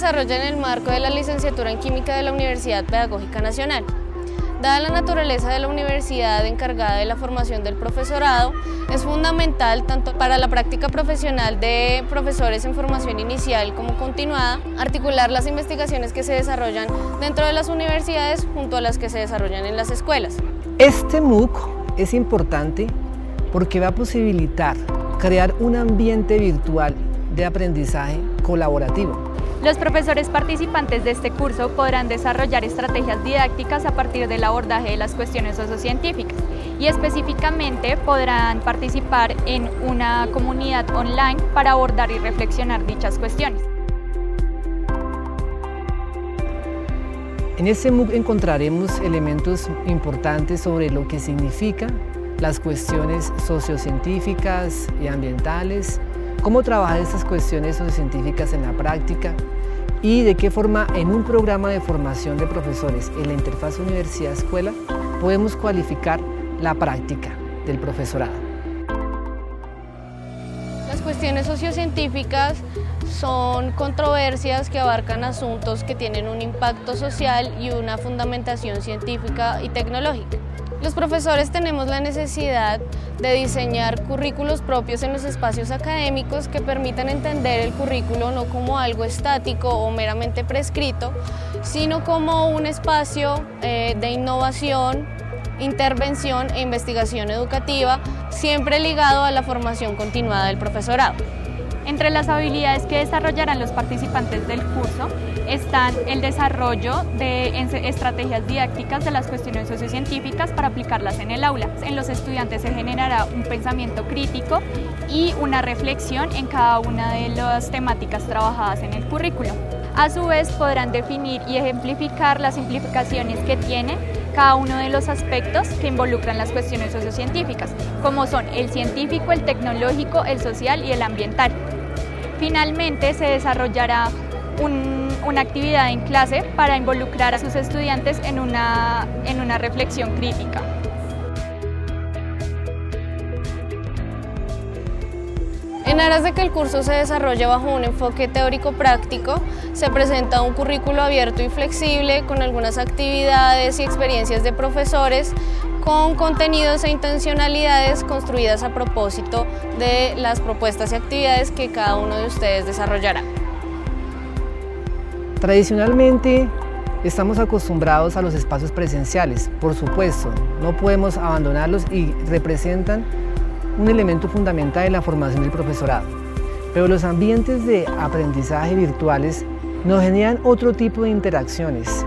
desarrolla en el marco de la licenciatura en Química de la Universidad Pedagógica Nacional. Dada la naturaleza de la universidad encargada de la formación del profesorado, es fundamental tanto para la práctica profesional de profesores en formación inicial como continuada, articular las investigaciones que se desarrollan dentro de las universidades junto a las que se desarrollan en las escuelas. Este MOOC es importante porque va a posibilitar crear un ambiente virtual de aprendizaje colaborativo los profesores participantes de este curso podrán desarrollar estrategias didácticas a partir del abordaje de las cuestiones sociocientíficas y específicamente podrán participar en una comunidad online para abordar y reflexionar dichas cuestiones. En este MOOC encontraremos elementos importantes sobre lo que significa las cuestiones sociocientíficas y ambientales, cómo trabajar estas cuestiones sociocientíficas en la práctica y de qué forma en un programa de formación de profesores en la interfaz universidad-escuela podemos cualificar la práctica del profesorado. Las cuestiones sociocientíficas son controversias que abarcan asuntos que tienen un impacto social y una fundamentación científica y tecnológica. Los profesores tenemos la necesidad de diseñar currículos propios en los espacios académicos que permitan entender el currículo no como algo estático o meramente prescrito, sino como un espacio eh, de innovación, intervención e investigación educativa, siempre ligado a la formación continuada del profesorado. Entre las habilidades que desarrollarán los participantes del curso están el desarrollo de estrategias didácticas de las cuestiones sociocientíficas para aplicarlas en el aula. En los estudiantes se generará un pensamiento crítico y una reflexión en cada una de las temáticas trabajadas en el currículo. A su vez podrán definir y ejemplificar las implicaciones que tiene cada uno de los aspectos que involucran las cuestiones sociocientíficas, como son el científico, el tecnológico, el social y el ambiental. Finalmente se desarrollará una actividad en clase para involucrar a sus estudiantes en una, en una reflexión crítica. En aras de que el curso se desarrolle bajo un enfoque teórico-práctico, se presenta un currículo abierto y flexible con algunas actividades y experiencias de profesores con contenidos e intencionalidades construidas a propósito de las propuestas y actividades que cada uno de ustedes desarrollará. Tradicionalmente estamos acostumbrados a los espacios presenciales, por supuesto, no podemos abandonarlos y representan un elemento fundamental de la formación del profesorado. Pero los ambientes de aprendizaje virtuales nos generan otro tipo de interacciones,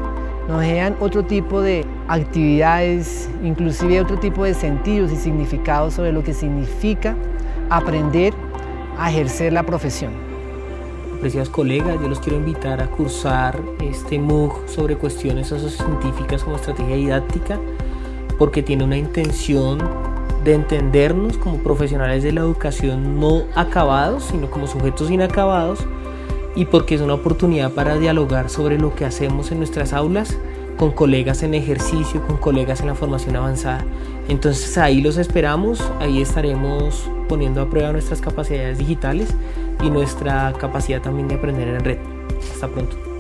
nos generan otro tipo de actividades, inclusive otro tipo de sentidos y significados sobre lo que significa aprender a ejercer la profesión. Apreciados colegas, yo los quiero invitar a cursar este MOOC sobre cuestiones sociocientíficas como estrategia didáctica porque tiene una intención de entendernos como profesionales de la educación no acabados, sino como sujetos inacabados y porque es una oportunidad para dialogar sobre lo que hacemos en nuestras aulas con colegas en ejercicio, con colegas en la formación avanzada. Entonces ahí los esperamos, ahí estaremos poniendo a prueba nuestras capacidades digitales y nuestra capacidad también de aprender en red. Hasta pronto.